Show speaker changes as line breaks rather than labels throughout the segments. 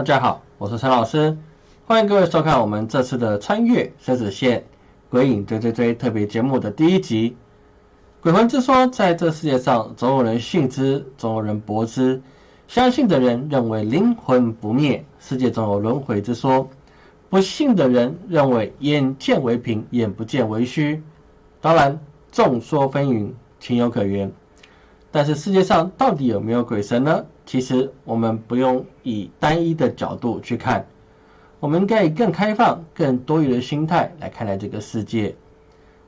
大家好，我是陈老师，欢迎各位收看我们这次的《穿越生死线鬼影追追追》特别节目的第一集。鬼魂之说，在这世界上，总有人信之，总有人驳之。相信的人认为灵魂不灭，世界总有轮回之说；不信的人认为眼见为凭，眼不见为虚。当然，众说纷纭，情有可原。但是世界上到底有没有鬼神呢？其实我们不用以单一的角度去看，我们应该以更开放、更多元的心态来看待这个世界。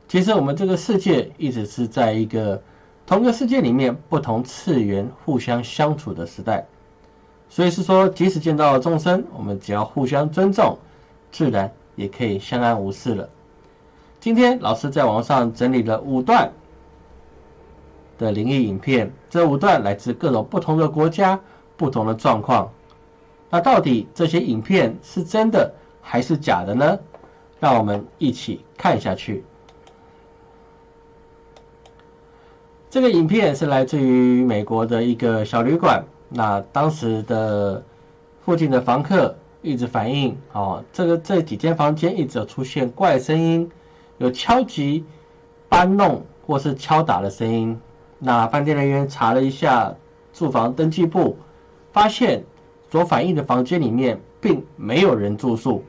其实我们这个世界一直是在一个同个世界里面不同次元互相相处的时代，所以是说，即使见到了众生，我们只要互相尊重，自然也可以相安无事了。今天老师在网上整理了五段。的灵异影片，这五段来自各种不同的国家、不同的状况。那到底这些影片是真的还是假的呢？让我们一起看下去。这个影片是来自于美国的一个小旅馆。那当时的附近的房客一直反映，哦，这个这几间房间一直有出现怪声音，有敲击、搬弄或是敲打的声音。那饭店人员查了一下住房登记簿，发现所反映的房间里面并没有人住宿，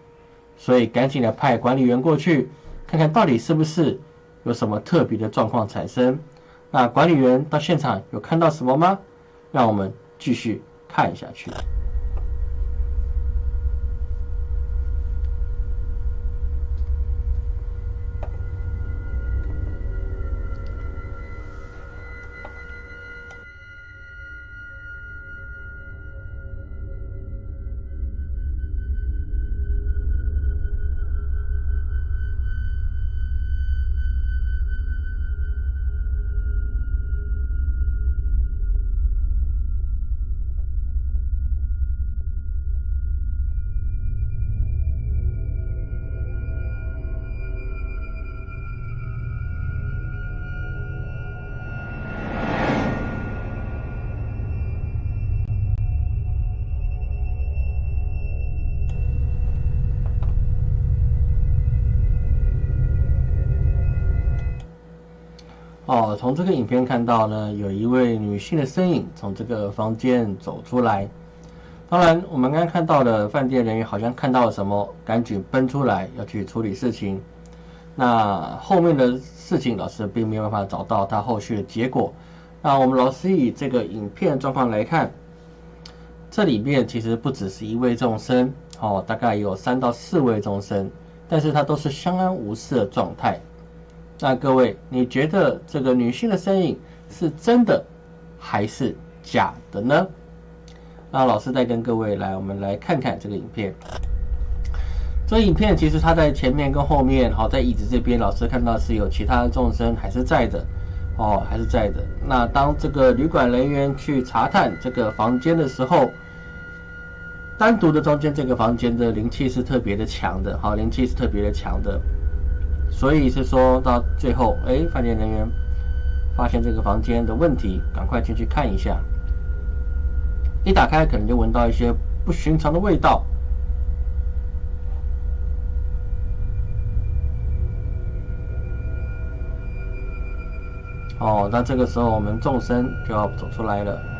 所以赶紧的派管理员过去看看到底是不是有什么特别的状况产生。那管理员到现场有看到什么吗？让我们继续看下去。哦，从这个影片看到呢，有一位女性的身影从这个房间走出来。当然，我们刚刚看到的饭店人员好像看到了什么，赶紧奔出来要去处理事情。那后面的事情，老师并没有办法找到他后续的结果。那我们老师以这个影片状况来看，这里面其实不只是一位众生，哦，大概有三到四位众生，但是他都是相安无事的状态。那各位，你觉得这个女性的身影是真的还是假的呢？那老师再跟各位来，我们来看看这个影片。这影片其实它在前面跟后面，好，在椅子这边，老师看到是有其他的众生还是在的，哦，还是在的。那当这个旅馆人员去查探这个房间的时候，单独的中间这个房间的灵气是特别的强的，好，灵气是特别的强的。所以是说到最后，哎，饭店人员发现这个房间的问题，赶快进去看一下。一打开，可能就闻到一些不寻常的味道。哦，那这个时候我们众生就要走出来了。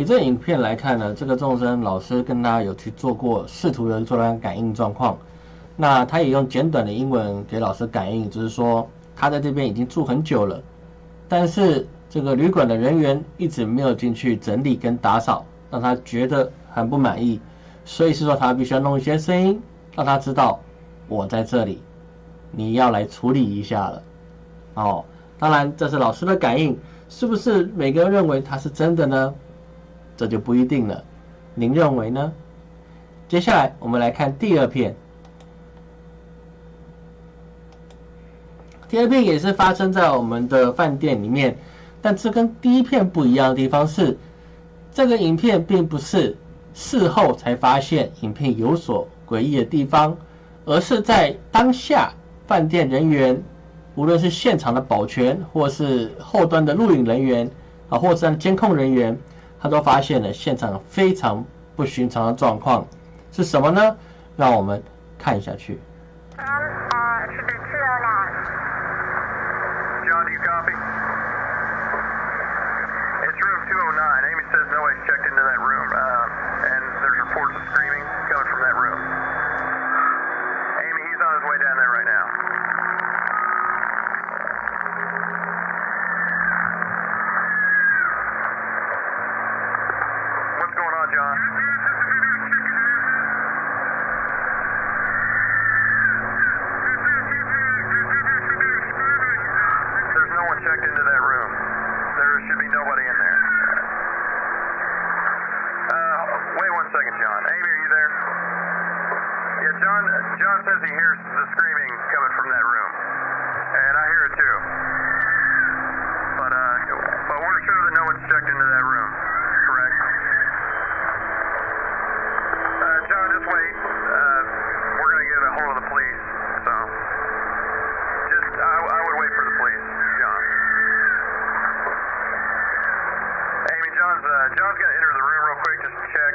以这影片来看呢，这个众生老师跟他有去做过试图的做了感应状况，那他也用简短的英文给老师感应，就是说他在这边已经住很久了，但是这个旅馆的人员一直没有进去整理跟打扫，让他觉得很不满意，所以是说他必须要弄一些声音，让他知道我在这里，你要来处理一下了。哦，当然这是老师的感应，是不是每个人认为他是真的呢？这就不一定了，您认为呢？接下来我们来看第二片。第二片也是发生在我们的饭店里面，但这跟第一片不一样的地方是，这个影片并不是事后才发现影片有所诡异的地方，而是在当下饭店人员，无论是现场的保全，或是后端的录影人员啊，或是监控人员，他都发现了现场非常不寻常的状况，是什么呢？让我们看下去。
second, John. Amy, are you there? Yeah, John. John says he hears the screaming coming from that room, and I hear it too. But uh, but we're sure that no one's checked into that room, correct? Uh, John, just wait. Uh, we're gonna get a hold of the police, so just I, I would wait for the police, John. Amy, John's uh, John's gonna enter the room real quick just to check.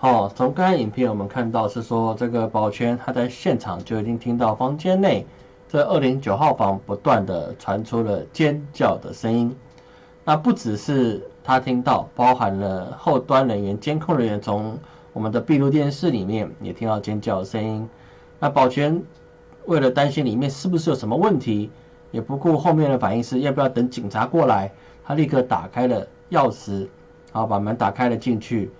哦，从刚才影片我们看到是说，这个保全他在现场就已经听到房间内这二零九号房不断的传出了尖叫的声音。那不只是他听到，包含了后端人员、监控人员从我们的闭路电视里面也听到尖叫的声音。那保全为了担心里面是不是有什么问题，也不顾后面的反应是要不要等警察过来，他立刻打开了钥匙，好把门打开了进去。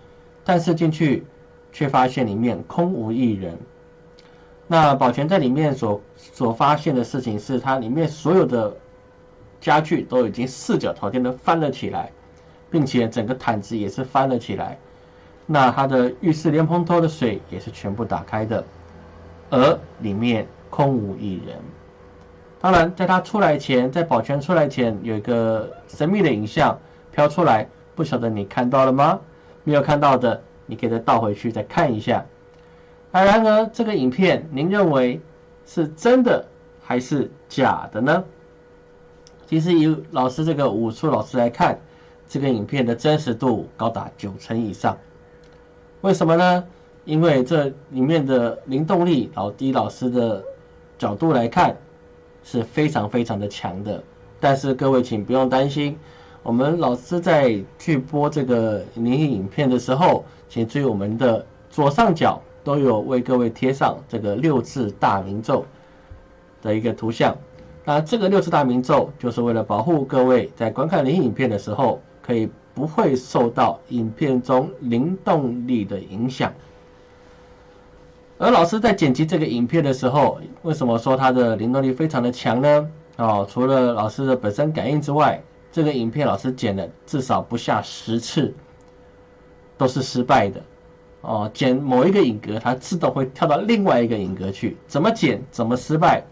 但是进去，却发现里面空无一人。那保全在里面所所发现的事情是，它里面所有的家具都已经四脚朝天的翻了起来，并且整个毯子也是翻了起来。那它的浴室莲蓬头的水也是全部打开的，而里面空无一人。当然，在他出来前，在保全出来前，有一个神秘的影像飘出来，不晓得你看到了吗？没有看到的，你可以再倒回去再看一下。那然而，这个影片您认为是真的还是假的呢？其实以老师这个武术老师来看，这个影片的真实度高达九成以上。为什么呢？因为这里面的灵动力，老低老师的角度来看是非常非常的强的。但是各位请不用担心。我们老师在去播这个灵异影片的时候，请注意我们的左上角都有为各位贴上这个六字大明咒的一个图像。那这个六字大明咒就是为了保护各位在观看灵异影片的时候，可以不会受到影片中灵动力的影响。而老师在剪辑这个影片的时候，为什么说它的灵动力非常的强呢？哦，除了老师的本身感应之外，这个影片老师剪了至少不下十次，都是失败的。哦，剪某一个影格，它自动会跳到另外一个影格去，怎么剪怎么失败。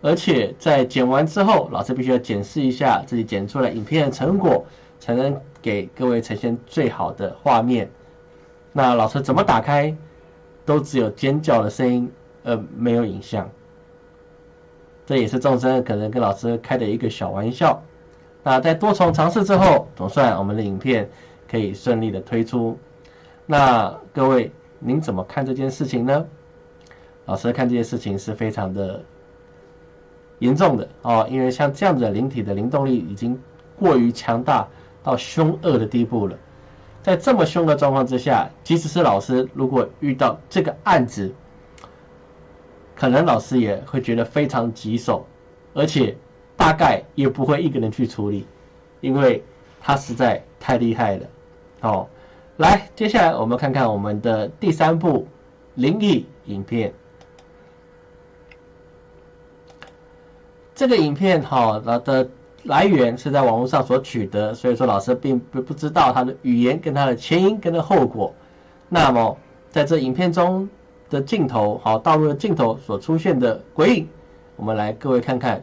而且在剪完之后，老师必须要检视一下自己剪出来影片的成果，才能给各位呈现最好的画面。那老师怎么打开，都只有尖叫的声音，呃，没有影像。这也是众生可能跟老师开的一个小玩笑。那在多重尝试之后，总算我们的影片可以顺利的推出。那各位，您怎么看这件事情呢？老师看这件事情是非常的严重的哦，因为像这样的灵体的灵动力已经过于强大到凶恶的地步了。在这么凶的状况之下，即使是老师，如果遇到这个案子，可能老师也会觉得非常棘手，而且大概也不会一个人去处理，因为他实在太厉害了。哦，来，接下来我们看看我们的第三部灵异影片。这个影片哈，它的。来源是在网络上所取得，所以说老师并不不知道它的语言跟它的前因跟它后果。那么在这影片中的镜头，好道路的镜头所出现的鬼影，我们来各位看看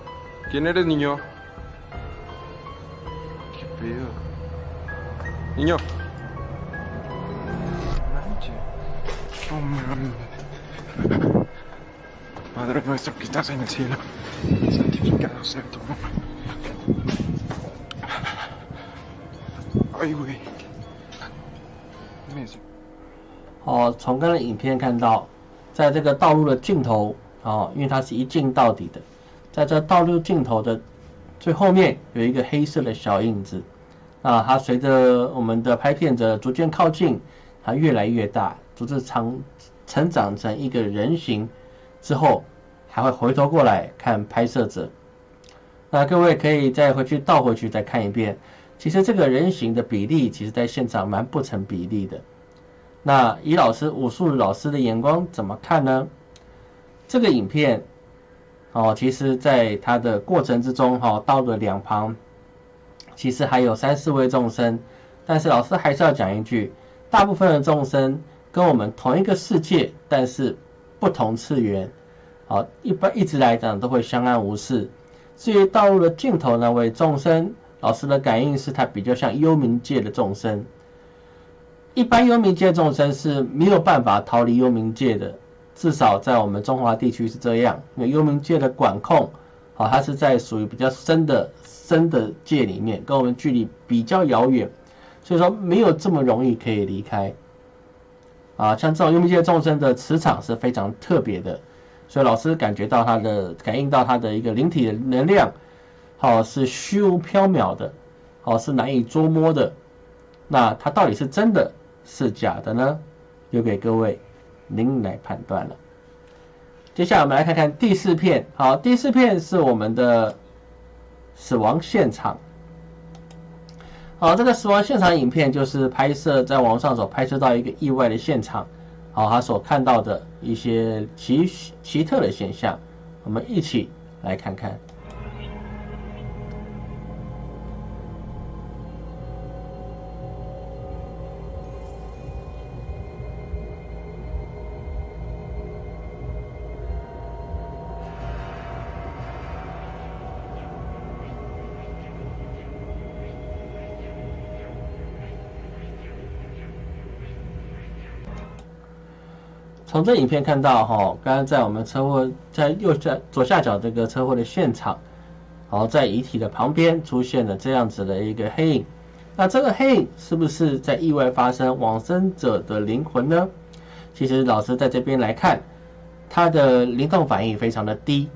¿Quién eres, niño? ¿Qué pedo? Niño. Manche. Oh, man. Padre nuestro que estás en el cielo.
哦，从刚才影片看到，在这个道路的尽头，哦，因为它是一镜到底的，在这道路尽头的最后面有一个黑色的小影子，啊，它随着我们的拍片者逐渐靠近，它越来越大，逐渐长成长成一个人形之后，还会回头过来看拍摄者。那各位可以再回去倒回去再看一遍，其实这个人形的比例，其实在现场蛮不成比例的。那以老师武术老师的眼光怎么看呢？这个影片，哦，其实在它的过程之中，哈，道的两旁，其实还有三四位众生，但是老师还是要讲一句，大部分的众生跟我们同一个世界，但是不同次元，好，一般一直来讲都会相安无事。至于道路的尽头那位众生，老师的感应是他比较像幽冥界的众生。一般幽冥界众生是没有办法逃离幽冥界的，至少在我们中华地区是这样。因为幽冥界的管控，好，它是在属于比较深的深的界里面，跟我们距离比较遥远，所以说没有这么容易可以离开。啊，像这种幽冥界众生的磁场是非常特别的。所以老师感觉到他的感应到他的一个灵体的能量，好是虚无缥缈的，好是难以捉摸的。那它到底是真的是假的呢？留给各位您来判断了。接下来我们来看看第四片，好，第四片是我们的死亡现场。好，这个死亡现场影片就是拍摄在网上所拍摄到一个意外的现场。好，他所看到的一些奇奇特的现象，我们一起来看看。从这影片看到，哈，刚刚在我们车祸在右下左下角这个车祸的现场，好，在遗体的旁边出现了这样子的一个黑影。那这个黑影是不是在意外发生往生者的灵魂呢？其实老师在这边来看，他的灵动反应非常的低。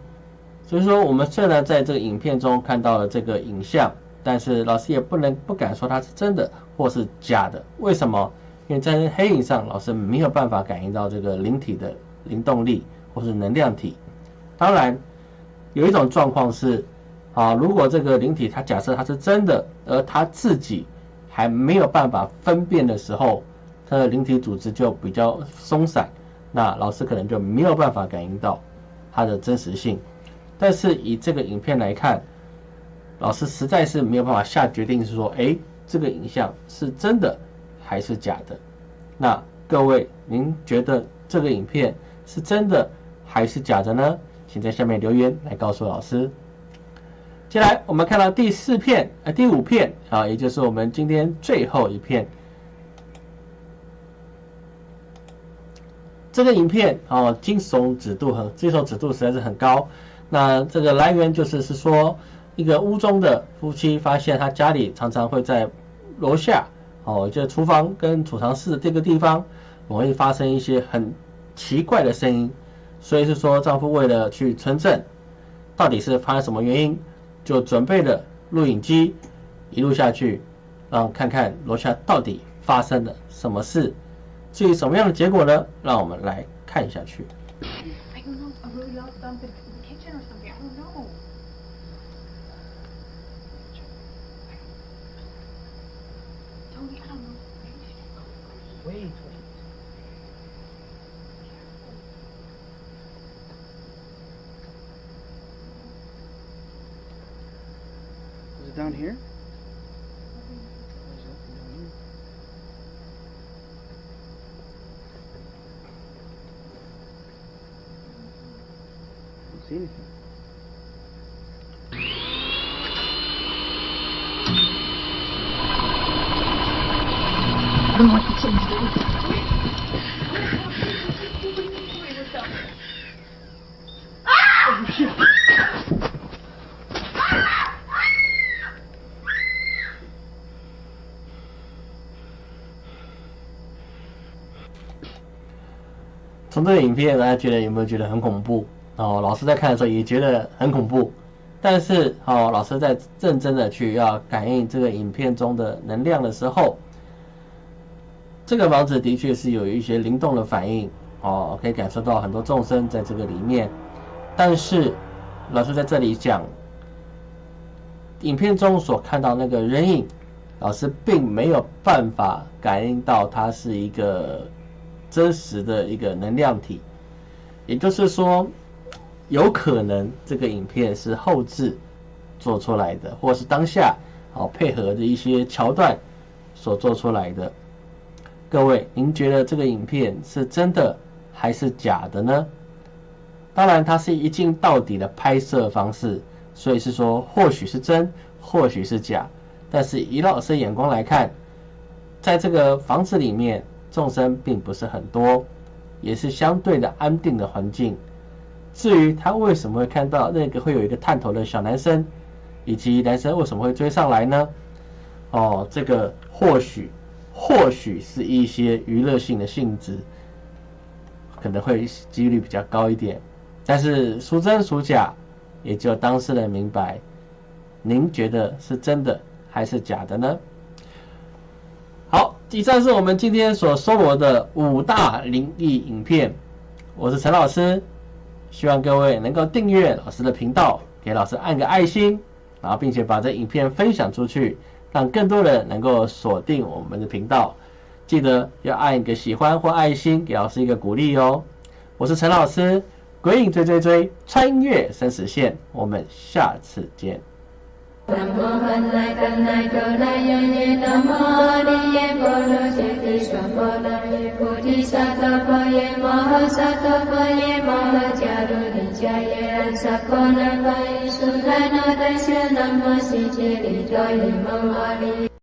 所以说，我们虽然在这个影片中看到了这个影像，但是老师也不能不敢说它是真的或是假的。为什么？因为在黑影上，老师没有办法感应到这个灵体的灵动力或是能量体。当然，有一种状况是，啊，如果这个灵体它假设它是真的，而它自己还没有办法分辨的时候，它的灵体组织就比较松散，那老师可能就没有办法感应到它的真实性。但是以这个影片来看，老师实在是没有办法下决定，是说，哎，这个影像是真的。还是假的？那各位，您觉得这个影片是真的还是假的呢？请在下面留言来告诉老师。接下来我们看到第四片，呃，第五片啊，也就是我们今天最后一片。这个影片啊，惊悚指数很，惊悚指数实在是很高。那这个来源就是是说，一个屋中的夫妻发现他家里常常会在楼下哦，就厨房跟储藏室这个地方容易发生一些很奇怪的声音，所以是说丈夫为了去村镇，到底是发生什么原因，就准备了录影机一路下去，让看看楼下到底发生了什么事。至于什么样的结果呢？让我们来看下去。
vehicle. Is it down here? I don't see anything.
从这个影片，大家觉得有没有觉得很恐怖？哦，老师在看的时候也觉得很恐怖，但是哦，老师在认真的去要感应这个影片中的能量的时候，这个房子的确是有一些灵动的反应哦，可以感受到很多众生在这个里面。但是老师在这里讲，影片中所看到那个人影，老师并没有办法感应到它是一个真实的一个能量体，也就是说，有可能这个影片是后置做出来的，或是当下好配合的一些桥段所做出来的。各位，您觉得这个影片是真的还是假的呢？当然，它是一镜到底的拍摄方式，所以是说或许是真，或许是假。但是以老师眼光来看，在这个房子里面，众生并不是很多，也是相对的安定的环境。至于他为什么会看到那个会有一个探头的小男生，以及男生为什么会追上来呢？哦，这个或许或许是一些娱乐性的性质，可能会几率比较高一点。但是孰真孰假，也只有当事人明白。您觉得是真的还是假的呢？好，以上是我们今天所搜罗的五大灵异影片。我是陈老师，希望各位能够订阅老师的频道，给老师按个爱心，然后并且把这影片分享出去，让更多人能够锁定我们的频道。记得要按一个喜欢或爱心，给老师一个鼓励哦。我是陈老师，鬼影追追追，穿越生死线，我们下次见。
यमः चेति सपनयु सपय महा सतपय महाचारो निजय सपो नय सुन्द नमी जाने